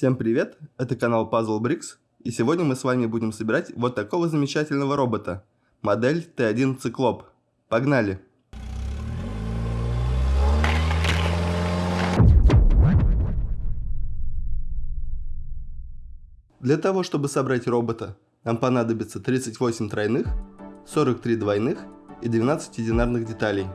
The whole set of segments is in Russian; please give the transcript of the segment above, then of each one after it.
Всем привет, это канал Puzzle Bricks, и сегодня мы с вами будем собирать вот такого замечательного робота, модель Т1 Циклоп. Погнали! Для того, чтобы собрать робота, нам понадобится 38 тройных, 43 двойных и 12 единарных деталей.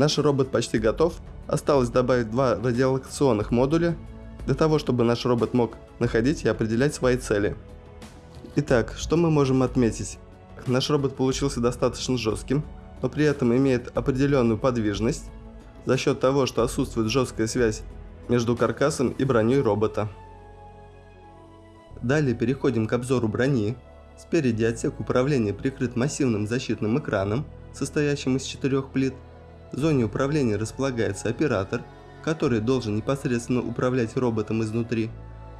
Наш робот почти готов, осталось добавить два радиолокационных модуля, для того, чтобы наш робот мог находить и определять свои цели. Итак, что мы можем отметить? Наш робот получился достаточно жестким, но при этом имеет определенную подвижность, за счет того, что отсутствует жесткая связь между каркасом и броней робота. Далее переходим к обзору брони. Спереди отсек управления прикрыт массивным защитным экраном, состоящим из четырех плит. В зоне управления располагается оператор, который должен непосредственно управлять роботом изнутри.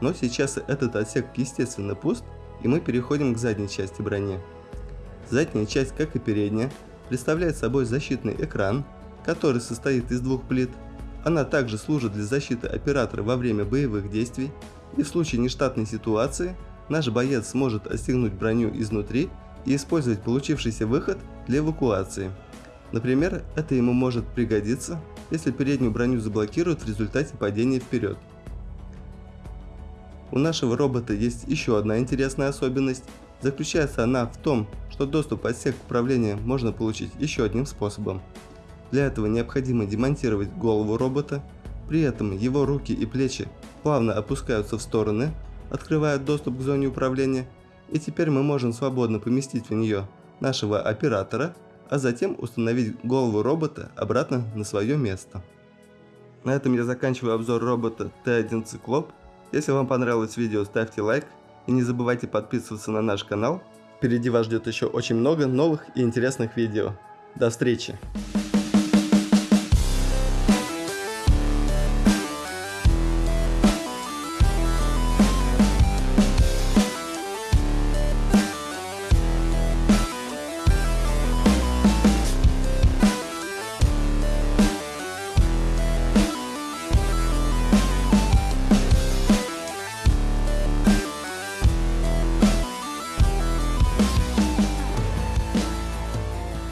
Но сейчас этот отсек естественно пуст, и мы переходим к задней части брони. Задняя часть, как и передняя, представляет собой защитный экран, который состоит из двух плит. Она также служит для защиты оператора во время боевых действий, и в случае нештатной ситуации наш боец сможет отстегнуть броню изнутри и использовать получившийся выход для эвакуации. Например, это ему может пригодиться, если переднюю броню заблокируют в результате падения вперед. У нашего робота есть еще одна интересная особенность. Заключается она в том, что доступ отсек управления можно получить еще одним способом. Для этого необходимо демонтировать голову робота, при этом его руки и плечи плавно опускаются в стороны, открывая доступ к зоне управления, и теперь мы можем свободно поместить в нее нашего оператора, а затем установить голову робота обратно на свое место. На этом я заканчиваю обзор робота T1 Циклоп. Если вам понравилось видео, ставьте лайк и не забывайте подписываться на наш канал. Впереди вас ждет еще очень много новых и интересных видео. До встречи!